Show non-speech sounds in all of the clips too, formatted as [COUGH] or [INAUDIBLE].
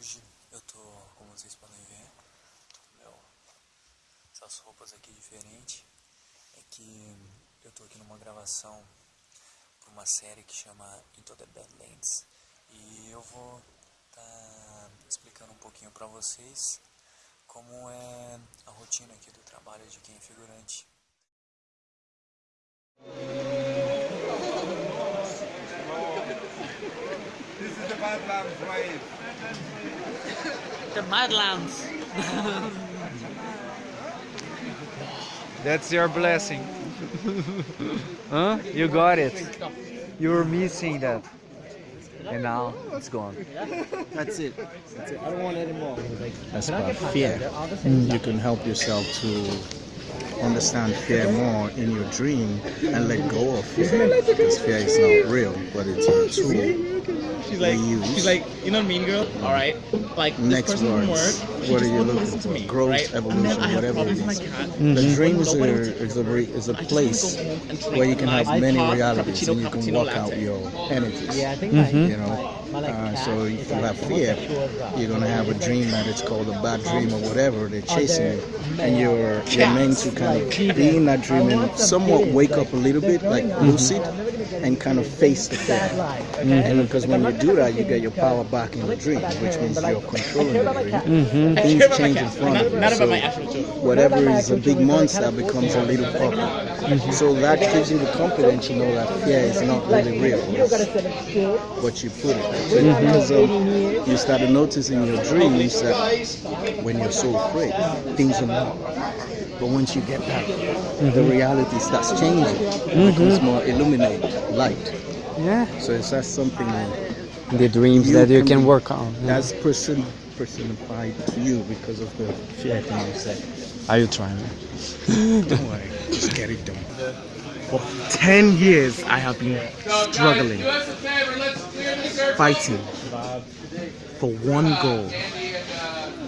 Hoje eu tô, como vocês podem ver, tô com meu, essas roupas aqui diferentes. É que eu tô aqui numa gravação para uma série que chama Into the Badlands. E eu vou tá explicando um pouquinho pra vocês como é a rotina aqui do trabalho de quem é figurante. [LAUGHS] This is the Badlands wave. The Badlands. That's your blessing. huh? You got it. You were missing that. And now it's gone. That's it. That's it. I don't want any more. That's about fear. You can help yourself to understand fear more in your dream and let go of fear. Because fear is not real, but it's a tool She's like, we use. she's like, you know, Mean Girl. All right, like this Next person words. work. She What are you looking listen to for? me, Growth, right? evolution, whatever problems it with my The dream is a, is a, re- is a I just place wanna go home and drink where you can have many realities and you can walk out your energies. Yeah, I think You know, like, my, like uh, so if you have fear, homosexual as well. you're gonna have a dream that it's called a bad dream or whatever. They're chasing you, and you're you're meant to kind of be in that dream and somewhat wake up a little bit, like lucid, and kind of face the fear. Sad life. And because when you do that, you get your power back in the dream, which means you're controlling the dream. Things care about my change in front of you. So my actual children. whatever Not about my is a big children, but I monster becomes a little puppy. So that gives you the confidence to know that fear is not really real. you It's send a kid. what you put it. So because um, you started noticing in your dreams that when you're so afraid, things are not. But once you get that, the reality starts changing. It mm-hmm. becomes more illuminated, light. Yeah. So it's that's something The dreams You that you can can work on. yeah. that's person personified to you because of the fear thing you said. Are you trying? [LAUGHS] Don't worry, just get it done. For 10 years, I have been struggling, fighting for one goal,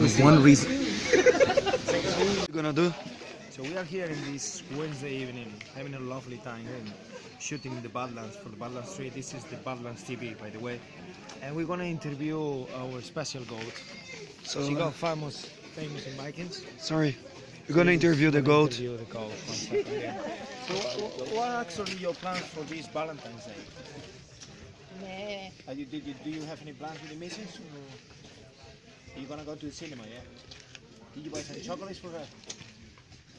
with one reason. [LAUGHS] What you gonna do? So we are here in this Wednesday evening, having a lovely time and shooting in the Badlands for the Badlands Street. This is the Badlands TV, by the way, and we're gonna interview our special goat. So, she got uh, famous, famous in Vikings. sorry. You're gonna interview the goat. Interview the goat. one second, yeah. So, what, what are actually your plans for this Valentine's Day? Are you, did you, do you have any plans with the missus? Or are you gonna go to the cinema? Yeah. Did you buy some chocolates for her?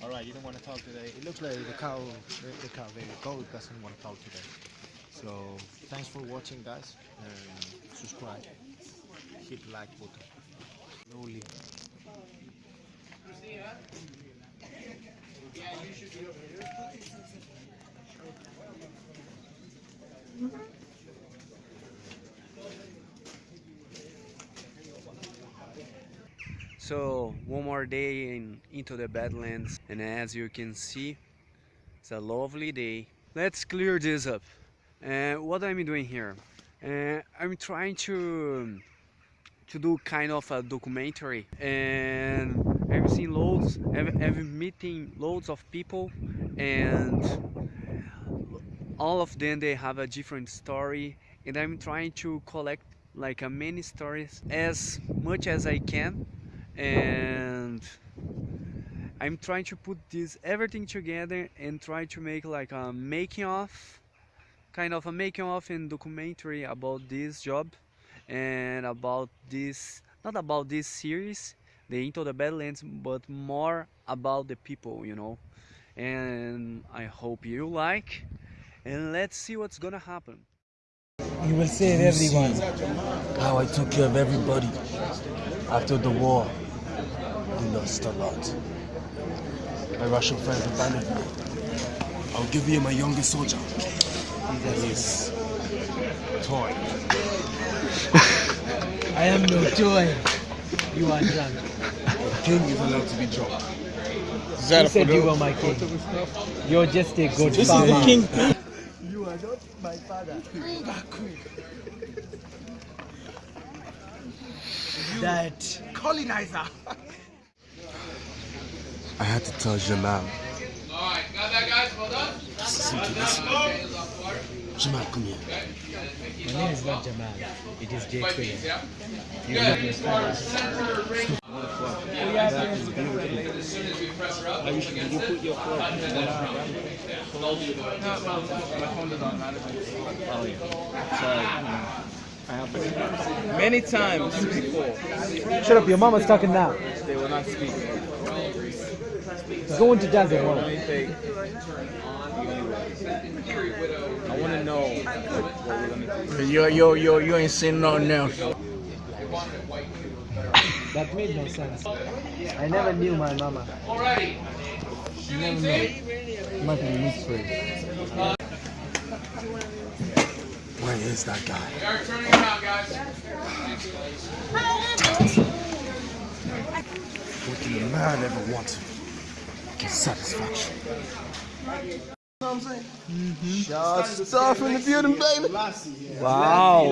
All right, you don't want to talk today. It looks like the cow, the, the cow, the goat doesn't want to talk today. So thanks for watching, guys. And subscribe, hit the like button. Slowly. So one more day in into the Badlands, and as you can see, it's a lovely day. Let's clear this up. Uh, what I'm doing here? Uh, I'm trying to to do kind of a documentary, and I've seen loads. I've, I've meeting loads of people, and all of them they have a different story, and I'm trying to collect like a many stories as much as I can and I'm trying to put this everything together and try to make like a making of kind of a making of and documentary about this job and about this not about this series the into the badlands but more about the people you know and I hope you like and let's see what's gonna happen You will save everyone. How I took care of everybody after the war. We lost a lot. My Russian friends abandoned me. I'll give you my youngest soldier. He's toy. I am no joy. You are drunk. The king is allowed to be drunk. You said you were my king. You're just a good This is the king. You are not my father. That Colonizer. I had to tell Jamal. Listen to this. Jamal, come here. My name is not Jamal. It is Jake Quinn. You Good. look respect. Center raise. As soon as we press her up, it's against it. Button and then from. They'll do the Oh yeah. Many times before, Shut up, your mama's talking now. they will not speak. Go into desert world. I want to know what we're gonna do. Yo, yo, yo, you ain't seen nothing else. That made no sense. I never knew my mama. Alrighty. Shooting tape. Might be mixed for. Where is that guy? We are turning around, guys. What can a man ever want? Get satisfaction. Shot stuff in the building, baby. Wow.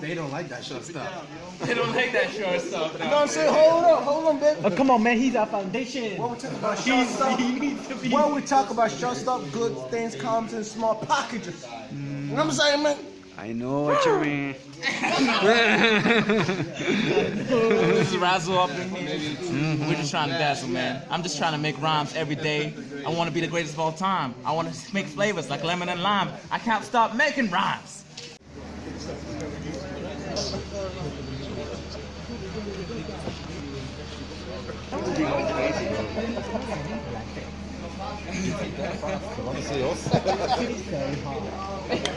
They [LAUGHS] don't like that short stuff. They don't like that short stuff. You know what I'm saying? Hold up, hold on, baby. Oh, come on, man. He's our foundation. When we talk about short stuff, [LAUGHS] when we [LAUGHS] talk about short stuff, good things comes in small packages. You know what I'm saying, man? I know what you mean. Just razzle up in here. We're just trying to dazzle, man. I'm just trying to make rhymes every day. I want to be the greatest of all time. I want to make flavors like lemon and lime. I can't stop making rhymes.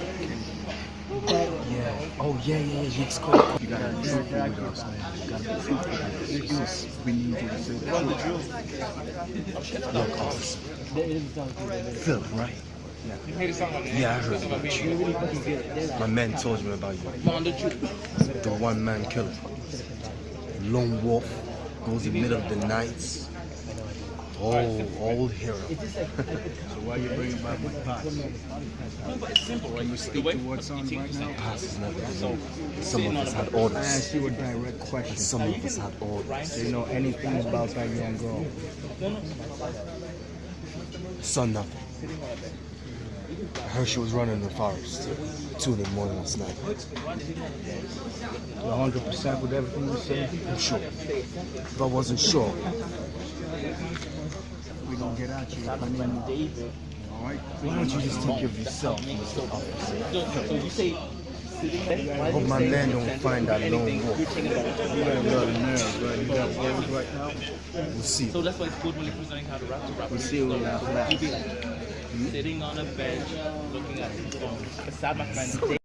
[LAUGHS] Oh yeah, yeah, yeah. It's cool. You gotta be with us, man. You gotta be with us. We need you to say the truth. Look, officer. Phil, right? Yeah, I heard about you. My man told me about you. The one man killer. Lone wolf. Goes in the middle of the nights. Oh, old hero. So why are you bringing back my past? Can you speak to what's on right now? Past is never been Some of us had I orders. asked you a direct And question. some of us had orders. Do you know anything about that young girl? Saw nothing. I heard she was running in the forest. Two in the morning last night. 100% with everything you say? I'm sure. If I wasn't sure, We're gonna get at you. I mean, Alright? why don't you just take care of yourself, Mr. Officer? I hope my man don't find that lone wolf. You got a lot right? You got words right now? We'll see. So that's why it's good when you're presenting how to rap to rap. We'll see when that flash. Sitting on a bench, looking at his phone. Beside my friend.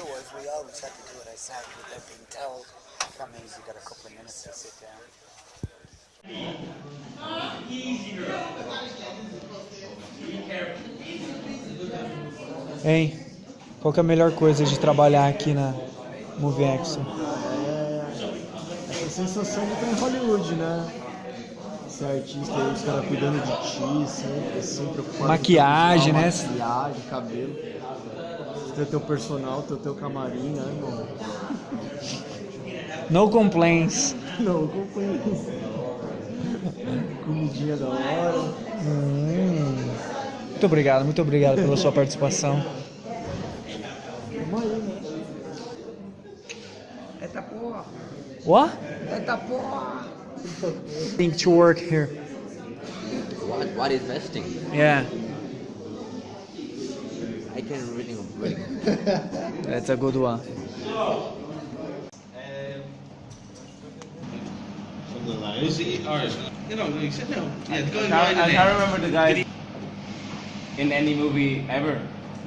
Otherwise, we always had to do it outside without being told. That means you got a couple of minutes to sit down. Hein? Qual que é a melhor coisa de trabalhar aqui na Movie Expo? Essa sensação de estar em Hollywood, né? Ser artista aí, os caras cuidando de ti, sempre, sempre preocupado Maquiagem, né? Maquiagem, cabelo. Você ter teu personal, ter teu camarim, né, irmão? No complaints. [LAUGHS] Não, acompanho isso. Comidinha da hora. Hum. Muito obrigado, muito obrigado pela sua participação. Né? Eita porra! What? Eita porra! Think to work here. What, what is vesting? Yeah, can reading reading. [LAUGHS] that's a good one. You know, you said no. Yeah, go I, I can't remember the guy in any movie ever.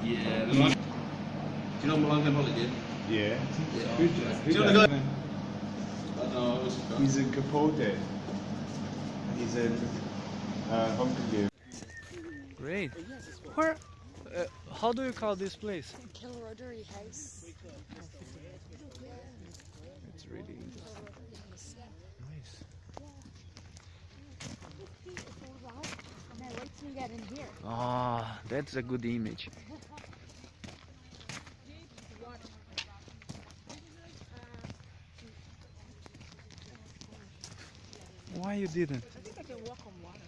Yeah. Do you know Malone Holly did? Yeah. Do you know the guy? No, it He's in Capote. He's in uh, Hunger Games. Great. Where? Uh, how do you call this place? Kilruddery House. It's really interesting. Nice. Ah, oh, that's a good image. Why you didn't? I think I can walk on water.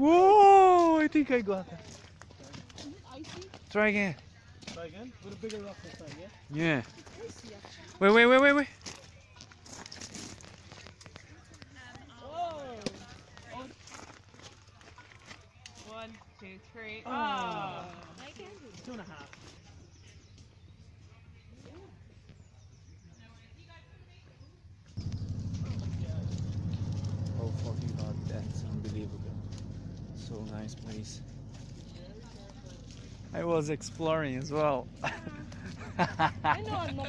Whoa! I think I got it. Is it icy? Try again. Try again? With a bigger rock this time, yeah? Yeah. Icy actually. Wait, wait, wait, wait, wait. Oh. One, two, three. Oh. Oh. I can do it. Two and a half. Oh fucking god, that's unbelievable. So nice place. I was exploring as well. I know I'm not.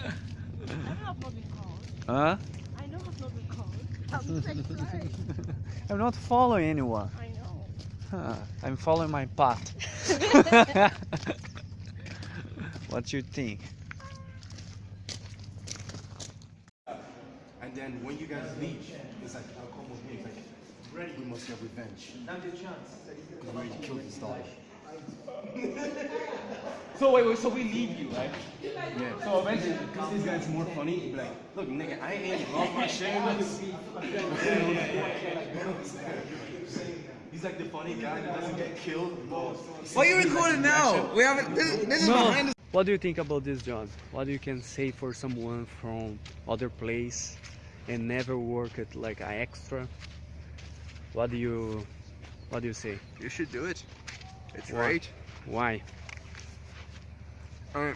I know I've not been called. huh? I know I've not been called. I'm excited. [LAUGHS] I'm not following anyone. I know. Huh, I'm following my path. [LAUGHS] what you think? And then when you guys leave, it's like, I'll come with me. It's like, ready, we must get revenge. Now's your chance. Because we already killed his daughter. So wait, wait, so we leave you, right? Yeah. So eventually, because this guy's more funny, he'd be like, look, nigga, I ain't [LAUGHS] lost my shameless. [LAUGHS] He's like the funny guy that doesn't get killed. Why are you recording now? We haven't. This, this is behind the What do you think about this, John? What you can say for someone from other place and never work it like a extra? What do you what do you say? You should do it. It's Why? great. Why? Uh,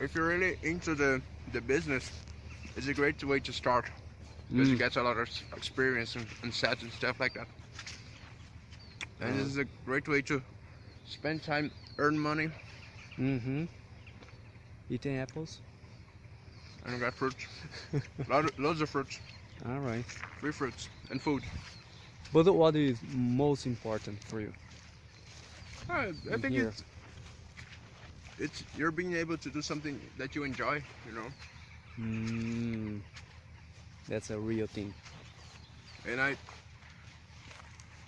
if you're really into the the business, it's a great way to start because you Mm. get a lot of experience and, and sets and stuff like that. And this is a great way to spend time, earn money, Mm-hmm. Eating apples? and you got fruits. [LAUGHS] Lot of, loads of fruits, All right. free fruits, and food. But what is most important for you? Uh, I think here? it's it's you're being able to do something that you enjoy, you know. Mm, that's a real thing. and I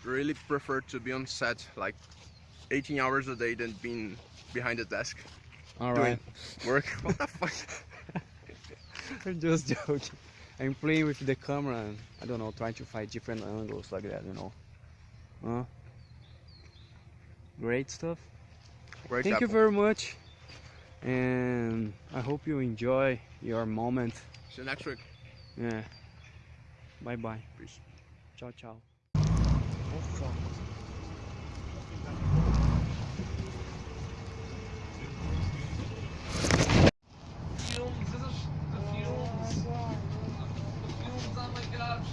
really prefer to be on set like 18 hours a day than being behind the desk All doing work. [LAUGHS] What the fuck? [LAUGHS] I'm just joking. I'm playing with the camera and I don't know, trying to find different angles like that, you know. Huh? Great stuff. Great Thank you very much. And I hope you enjoy your moment. See you next week. Yeah. Bye bye. Peace. Ciao, ciao. Oh, fumes, is it? The fumes. The fumes, oh my gosh.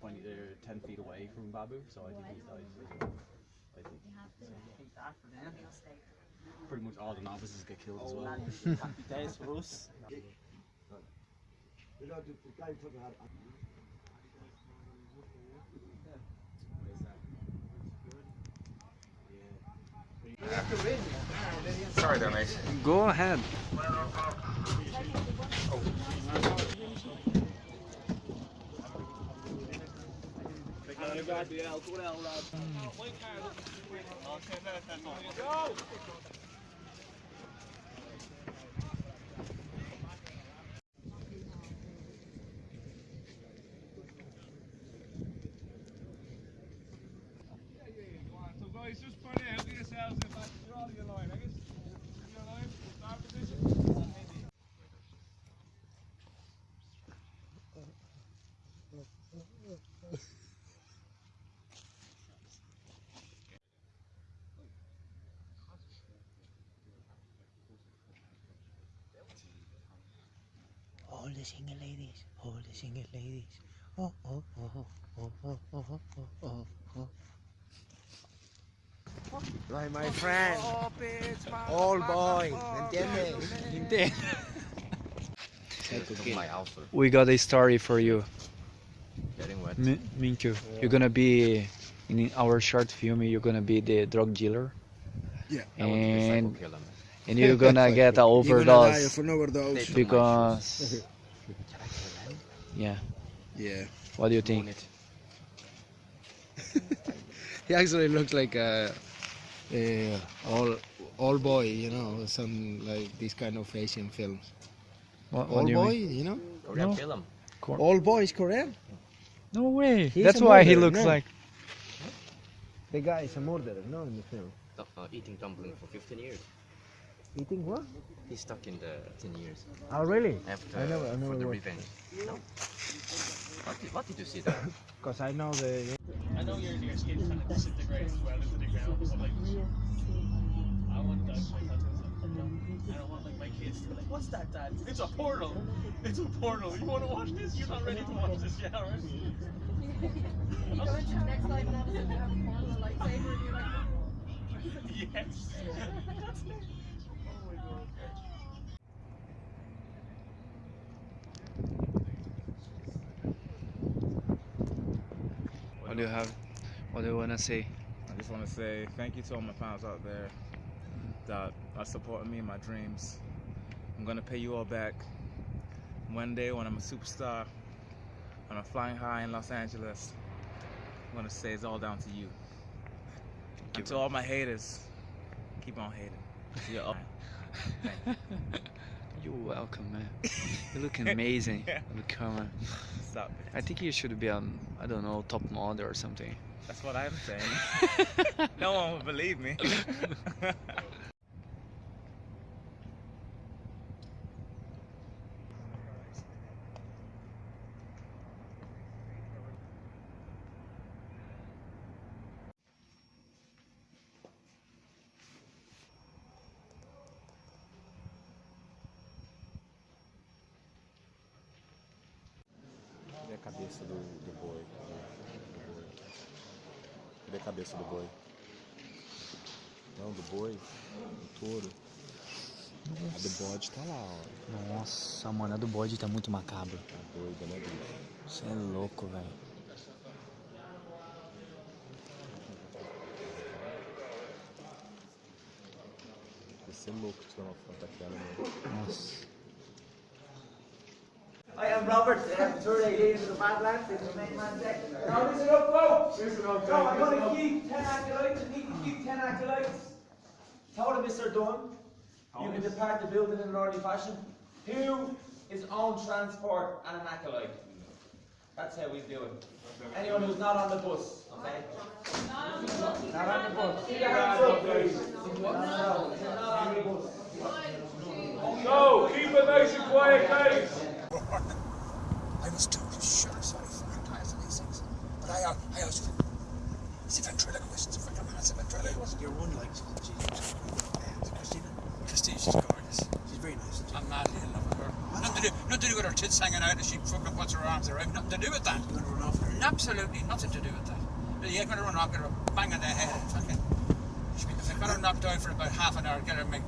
When they're 10 feet away from Babu, so I think he dies. as uh, well. I think. Pretty much all the novices get killed as well. Days for us. Sorry there, mate. Go ahead. Gå der, Olav. Ryk her. Okay, lad os tage All the single ladies, all the single ladies. Oh, oh, oh, oh, oh, oh, oh, oh, oh, oh. Right, my friend. Old boy, ¿me entiendes? My ulcer. we got a story for you. Getting wet. Mi- Minkyu, you're gonna be in our short film. You're gonna be the drug dealer. Yeah. I want to be And and you're gonna [LAUGHS] get an You're gonna die overdose an overdose. They took my because yeah. Yeah. What do you think? [LAUGHS] He actually looks like a, a all all boy, you know, some like this kind of Asian films. What, what all you boy, mean? you know. Korean No. film. Cor- All boys Korean. No way. He's That's a why he looks no. like. The guy is a murderer, no, in the film. Uh, eating dumpling for 15 years. Eating what? He's stuck in the 10 years. Oh, really? After, I never, I for never the revenge. No? What did, what did you see there? [LAUGHS] Because I know the. I know your, your skin kind of disintegrates as well into the ground, but like, I want that like tattoos. I don't want like my kids to be like, what's that, dad? It's a portal. It's a portal. You want to watch this? You're not ready to watch this yet, alright? [LAUGHS] You go into the next life and all of a sudden you have a portal lightsaber and you're like, [LAUGHS] Yes. That's it. Oh my god. What do you have? What do you wanna say? I just want to say thank you to all my fans out there that are supporting me in my dreams. I'm gonna pay you all back one day when I'm a superstar. When I'm flying high in Los Angeles. I'm gonna say it's all down to you. And to all my haters, keep on hating. You're all. [LAUGHS] You're welcome, man. [LAUGHS] You look amazing Yeah. on the camera. Stop it. I think you should be on, I don't know, top model or something. That's what I'm saying. [LAUGHS] no one will believe me. [LAUGHS] cabeça do, do boi? Do boi? Cadê a cabeça do boi? Não, do boi, do touro. A do bode tá lá, ó. Nossa, mano, a do bode tá muito macabro. Tá doida, né, bicho? Você é louco, velho. Vai ser louco tirar uma foto daquela, né? Nossa. I am Robert, uh, tour leader of the Badlands. This is main man deck. Now listen up, folks. Listen up, so I'm going to keep 10 acolytes. I need to keep 10 acolytes. Told him Mr. Dunn, you can depart the building in an orderly fashion. Who is on transport and an acolyte? That's how we do it. Anyone who's not on the bus, okay? Not on the bus. Keep your hands up, please. No, no, no, not on the bus. So, keep it nice and quiet, guys. I was totally sure sorry for my times and these things. But I, uh, I was. It's a ventriloquist, it's a ventriloquist, it's a ventriloquist. You're one like Christina. Christina, she's gorgeous. She's very nice. I'm madly in love with her. Nothing to do, nothing to do with her tits hanging out and she fucking puts her arms around. Nothing to do with that. You want to run off her? Absolutely nothing to do with that. Yeah, you're going to run off, get her bang on the head. Fucking. If I got her knocked out for about half an hour, get her make